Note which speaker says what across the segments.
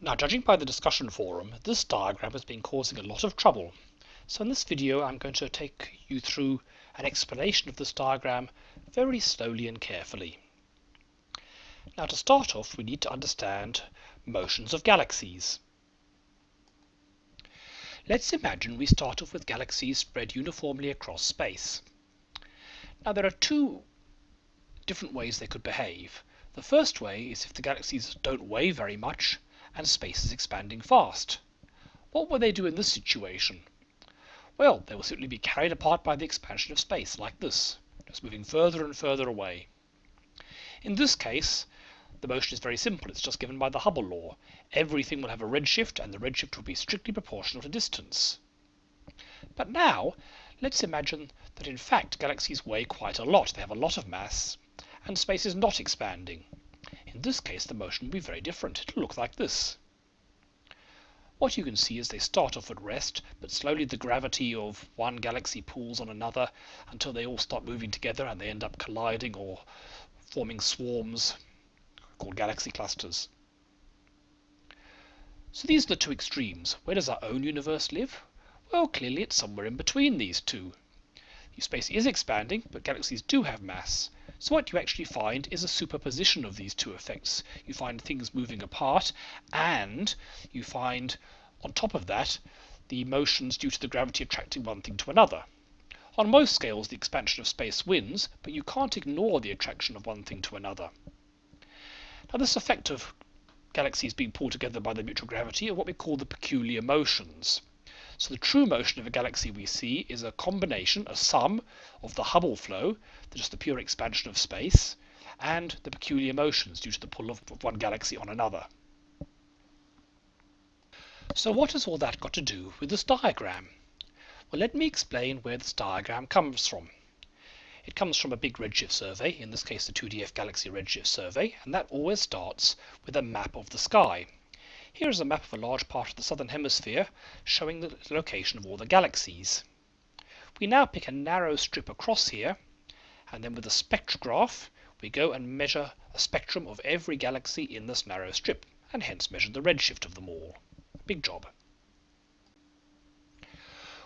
Speaker 1: Now judging by the discussion forum, this diagram has been causing a lot of trouble. So in this video I'm going to take you through an explanation of this diagram very slowly and carefully. Now to start off we need to understand motions of galaxies. Let's imagine we start off with galaxies spread uniformly across space. Now there are two different ways they could behave. The first way is if the galaxies don't weigh very much and space is expanding fast. What will they do in this situation? Well, they will simply be carried apart by the expansion of space, like this, just moving further and further away. In this case, the motion is very simple. It's just given by the Hubble law. Everything will have a redshift, and the redshift will be strictly proportional to distance. But now, let's imagine that in fact galaxies weigh quite a lot. They have a lot of mass, and space is not expanding. In this case, the motion will be very different. It'll look like this. What you can see is they start off at rest, but slowly the gravity of one galaxy pulls on another until they all start moving together and they end up colliding or forming swarms called galaxy clusters. So these are the two extremes. Where does our own universe live? Well, clearly it's somewhere in between these two. The Space is expanding, but galaxies do have mass. So what you actually find is a superposition of these two effects. You find things moving apart, and you find, on top of that, the motions due to the gravity attracting one thing to another. On most scales, the expansion of space wins, but you can't ignore the attraction of one thing to another. Now this effect of galaxies being pulled together by the mutual gravity are what we call the peculiar motions. So the true motion of a galaxy we see is a combination, a sum of the Hubble flow, just the pure expansion of space, and the peculiar motions due to the pull of one galaxy on another. So what has all that got to do with this diagram? Well, let me explain where this diagram comes from. It comes from a big redshift survey, in this case the 2DF Galaxy Redshift Survey, and that always starts with a map of the sky. Here is a map of a large part of the southern hemisphere showing the location of all the galaxies. We now pick a narrow strip across here, and then with a spectrograph we go and measure a spectrum of every galaxy in this narrow strip, and hence measure the redshift of them all. Big job.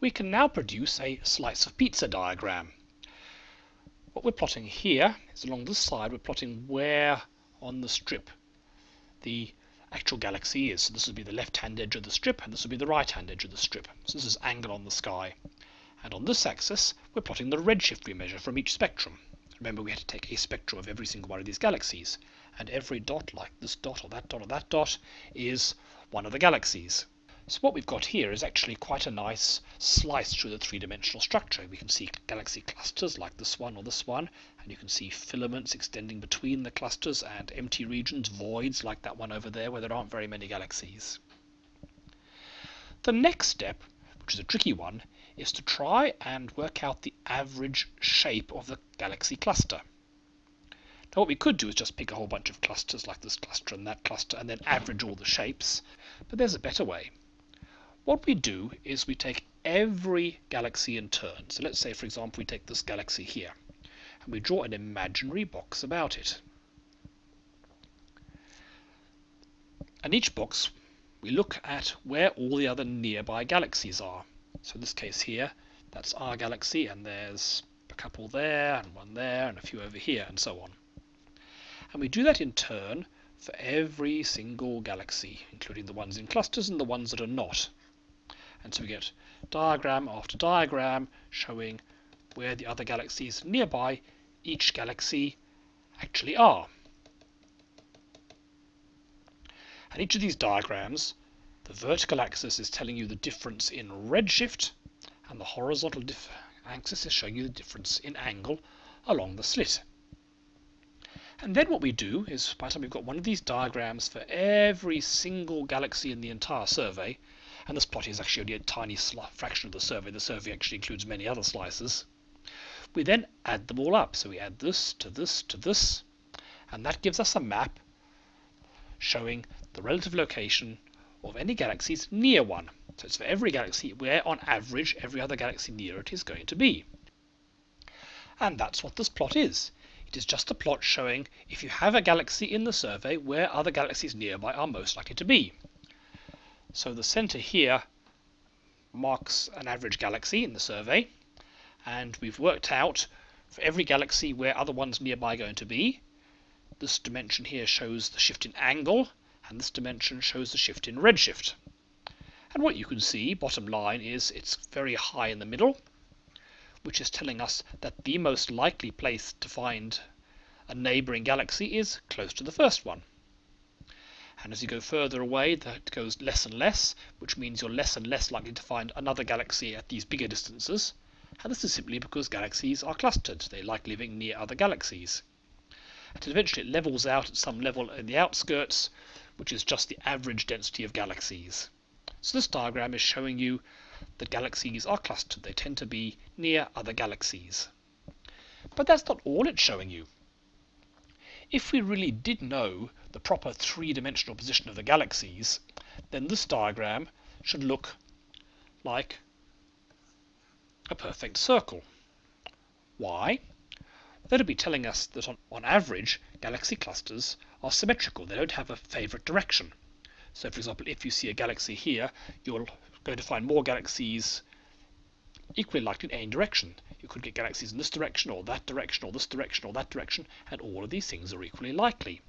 Speaker 1: We can now produce a slice of pizza diagram. What we're plotting here is along this side, we're plotting where on the strip the actual galaxy is. So this would be the left-hand edge of the strip, and this would be the right-hand edge of the strip. So this is angle on the sky. And on this axis, we're plotting the redshift we measure from each spectrum. Remember, we had to take a spectrum of every single one of these galaxies. And every dot, like this dot or that dot or that dot, is one of the galaxies. So what we've got here is actually quite a nice slice through the three-dimensional structure. We can see galaxy clusters like this one or this one, and you can see filaments extending between the clusters and empty regions, voids like that one over there where there aren't very many galaxies. The next step, which is a tricky one, is to try and work out the average shape of the galaxy cluster. Now what we could do is just pick a whole bunch of clusters like this cluster and that cluster and then average all the shapes, but there's a better way. What we do is we take every galaxy in turn. So let's say, for example, we take this galaxy here, and we draw an imaginary box about it. And each box, we look at where all the other nearby galaxies are. So in this case here, that's our galaxy, and there's a couple there, and one there, and a few over here, and so on. And we do that in turn for every single galaxy, including the ones in clusters and the ones that are not. And so we get diagram after diagram showing where the other galaxies nearby each galaxy actually are. And each of these diagrams, the vertical axis is telling you the difference in redshift, and the horizontal axis is showing you the difference in angle along the slit. And then what we do is, by the time we've got one of these diagrams for every single galaxy in the entire survey, and this plot is actually only a tiny fraction of the survey. The survey actually includes many other slices. We then add them all up. So we add this to this to this, and that gives us a map showing the relative location of any galaxies near one. So it's for every galaxy where, on average, every other galaxy near it is going to be. And that's what this plot is. It is just a plot showing if you have a galaxy in the survey where other galaxies nearby are most likely to be. So the center here marks an average galaxy in the survey, and we've worked out for every galaxy where other ones nearby are going to be. This dimension here shows the shift in angle, and this dimension shows the shift in redshift. And what you can see, bottom line, is it's very high in the middle, which is telling us that the most likely place to find a neighbouring galaxy is close to the first one. And as you go further away, that goes less and less, which means you're less and less likely to find another galaxy at these bigger distances. And this is simply because galaxies are clustered. They like living near other galaxies. And eventually it levels out at some level in the outskirts, which is just the average density of galaxies. So this diagram is showing you that galaxies are clustered. They tend to be near other galaxies. But that's not all it's showing you. If we really did know the proper three-dimensional position of the galaxies, then this diagram should look like a perfect circle. Why? That would be telling us that on, on average, galaxy clusters are symmetrical. They don't have a favorite direction. So for example, if you see a galaxy here, you're going to find more galaxies equally likely in any direction. You could get galaxies in this direction, or that direction, or this direction, or that direction, and all of these things are equally likely.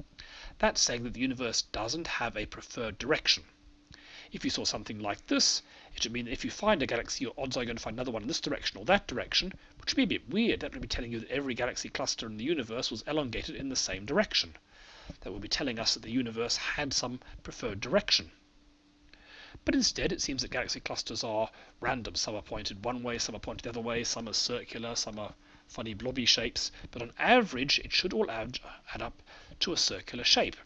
Speaker 1: That's saying that the universe doesn't have a preferred direction. If you saw something like this, it would mean that if you find a galaxy, your odds are going to find another one in this direction or that direction, which would be a bit weird. That would be telling you that every galaxy cluster in the universe was elongated in the same direction. That would be telling us that the universe had some preferred direction. But instead, it seems that galaxy clusters are random. Some are pointed one way, some are pointed the other way, some are circular, some are funny blobby shapes. But on average, it should all add, add up to a circular shape.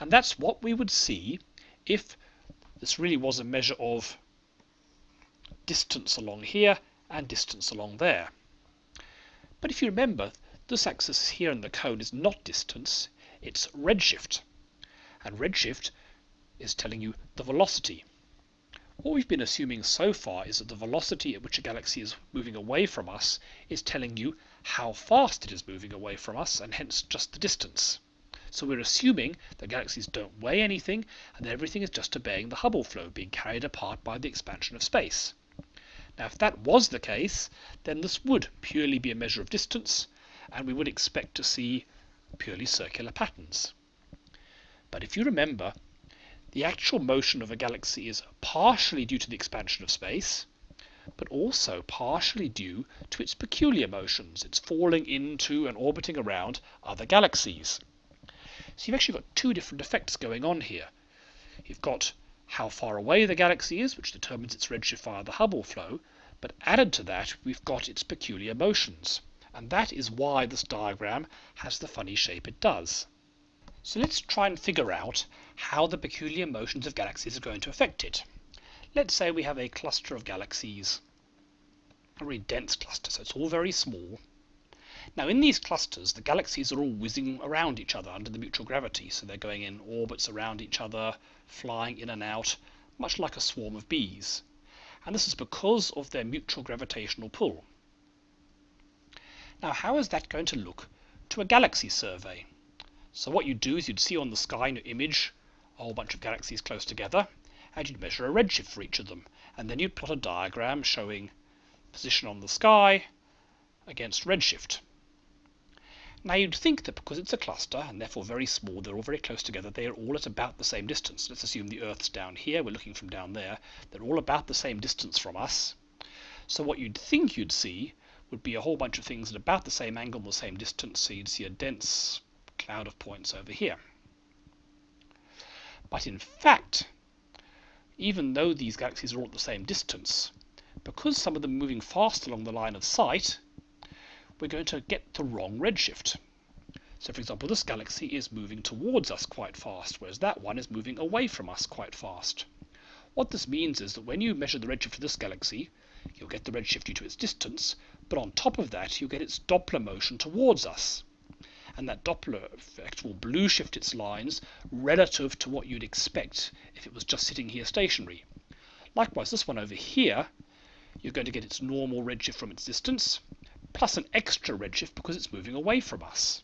Speaker 1: And that's what we would see if this really was a measure of distance along here and distance along there. But if you remember, this axis here in the cone is not distance, it's redshift. And redshift is telling you the velocity. What we've been assuming so far is that the velocity at which a galaxy is moving away from us is telling you how fast it is moving away from us, and hence just the distance. So we're assuming that galaxies don't weigh anything, and that everything is just obeying the Hubble flow, being carried apart by the expansion of space. Now if that was the case, then this would purely be a measure of distance, and we would expect to see purely circular patterns. But if you remember, the actual motion of a galaxy is partially due to the expansion of space, but also partially due to its peculiar motions. It's falling into and orbiting around other galaxies. So you've actually got two different effects going on here. You've got how far away the galaxy is, which determines its redshift via the Hubble flow, but added to that, we've got its peculiar motions. And that is why this diagram has the funny shape it does. So let's try and figure out how the peculiar motions of galaxies are going to affect it. Let's say we have a cluster of galaxies, a really dense cluster, so it's all very small. Now in these clusters, the galaxies are all whizzing around each other under the mutual gravity, so they're going in orbits around each other, flying in and out, much like a swarm of bees. And this is because of their mutual gravitational pull. Now how is that going to look to a galaxy survey? So what you'd do is you'd see on the sky in your image a whole bunch of galaxies close together, and you'd measure a redshift for each of them. And then you'd plot a diagram showing position on the sky against redshift. Now you'd think that because it's a cluster, and therefore very small, they're all very close together, they are all at about the same distance. Let's assume the Earth's down here, we're looking from down there, they're all about the same distance from us. So what you'd think you'd see would be a whole bunch of things at about the same angle and the same distance, so you'd see a dense cloud of points over here. But in fact, even though these galaxies are all at the same distance, because some of them are moving fast along the line of sight, we're going to get the wrong redshift. So for example, this galaxy is moving towards us quite fast, whereas that one is moving away from us quite fast. What this means is that when you measure the redshift of this galaxy, you'll get the redshift due to its distance, but on top of that, you'll get its Doppler motion towards us and that Doppler effect will blue shift its lines relative to what you'd expect if it was just sitting here stationary. Likewise, this one over here, you're going to get its normal redshift from its distance, plus an extra redshift because it's moving away from us.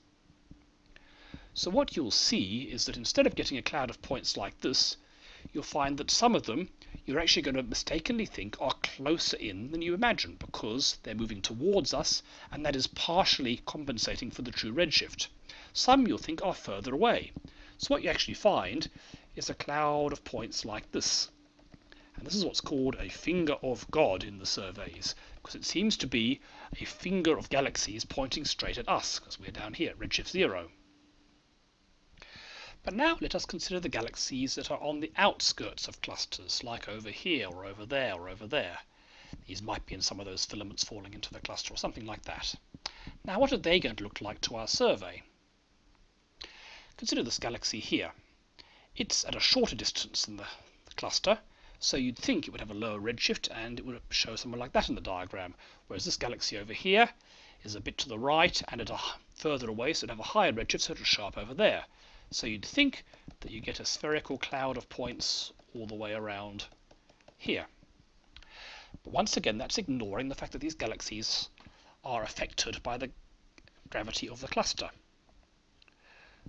Speaker 1: So what you'll see is that instead of getting a cloud of points like this, you'll find that some of them you're actually going to mistakenly think are closer in than you imagine because they're moving towards us and that is partially compensating for the true redshift. Some you'll think are further away. So what you actually find is a cloud of points like this. And this is what's called a finger of God in the surveys because it seems to be a finger of galaxies pointing straight at us because we're down here at redshift 0. But now let us consider the galaxies that are on the outskirts of clusters, like over here or over there or over there. These might be in some of those filaments falling into the cluster or something like that. Now what are they going to look like to our survey? Consider this galaxy here. It's at a shorter distance than the, the cluster, so you'd think it would have a lower redshift and it would show somewhere like that in the diagram, whereas this galaxy over here is a bit to the right and at a further away, so it'd have a higher redshift, so it'll show up over there. So you'd think that you get a spherical cloud of points all the way around here. But once again, that's ignoring the fact that these galaxies are affected by the gravity of the cluster.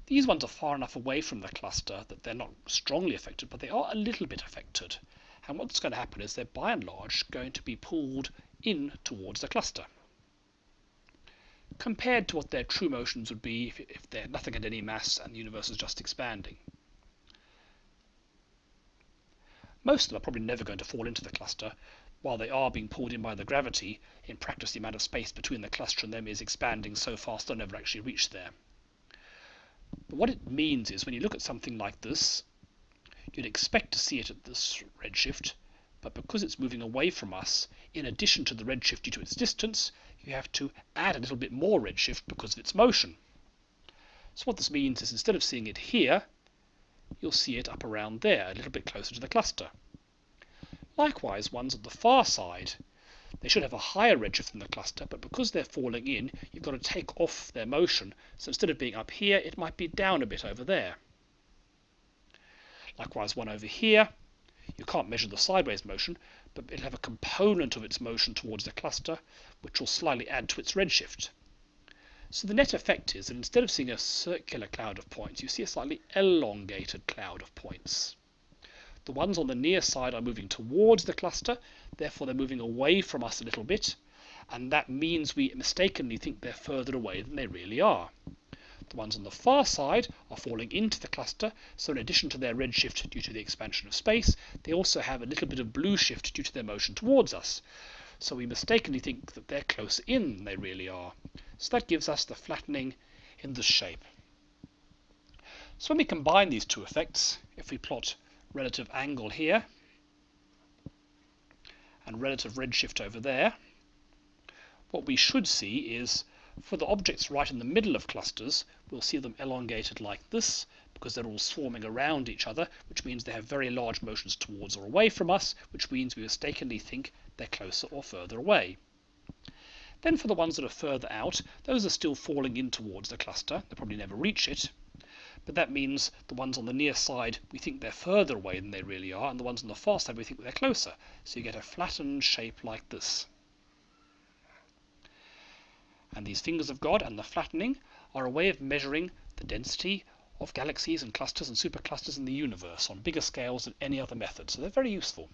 Speaker 1: These ones are far enough away from the cluster that they're not strongly affected, but they are a little bit affected. And what's going to happen is they're by and large going to be pulled in towards the cluster compared to what their true motions would be if, if they're nothing had any mass and the universe is just expanding. Most of them are probably never going to fall into the cluster, while they are being pulled in by the gravity. In practice, the amount of space between the cluster and them is expanding so fast they'll never actually reach there. But what it means is when you look at something like this, you'd expect to see it at this redshift, but because it's moving away from us, in addition to the redshift due to its distance, you have to add a little bit more redshift because of its motion. So what this means is instead of seeing it here, you'll see it up around there, a little bit closer to the cluster. Likewise, ones on the far side, they should have a higher redshift than the cluster, but because they're falling in, you've got to take off their motion. So instead of being up here, it might be down a bit over there. Likewise, one over here, you can't measure the sideways motion, but it'll have a component of its motion towards the cluster, which will slightly add to its redshift. So the net effect is that instead of seeing a circular cloud of points, you see a slightly elongated cloud of points. The ones on the near side are moving towards the cluster, therefore they're moving away from us a little bit, and that means we mistakenly think they're further away than they really are. The ones on the far side are falling into the cluster, so in addition to their redshift due to the expansion of space, they also have a little bit of blue shift due to their motion towards us. So we mistakenly think that they're closer in than they really are. So that gives us the flattening in the shape. So when we combine these two effects, if we plot relative angle here and relative redshift over there, what we should see is for the objects right in the middle of clusters, we'll see them elongated like this because they're all swarming around each other, which means they have very large motions towards or away from us, which means we mistakenly think they're closer or further away. Then for the ones that are further out, those are still falling in towards the cluster. They'll probably never reach it. But that means the ones on the near side, we think they're further away than they really are, and the ones on the far side, we think they're closer. So you get a flattened shape like this. And these fingers of God and the flattening are a way of measuring the density of galaxies and clusters and superclusters in the universe on bigger scales than any other method. So they're very useful.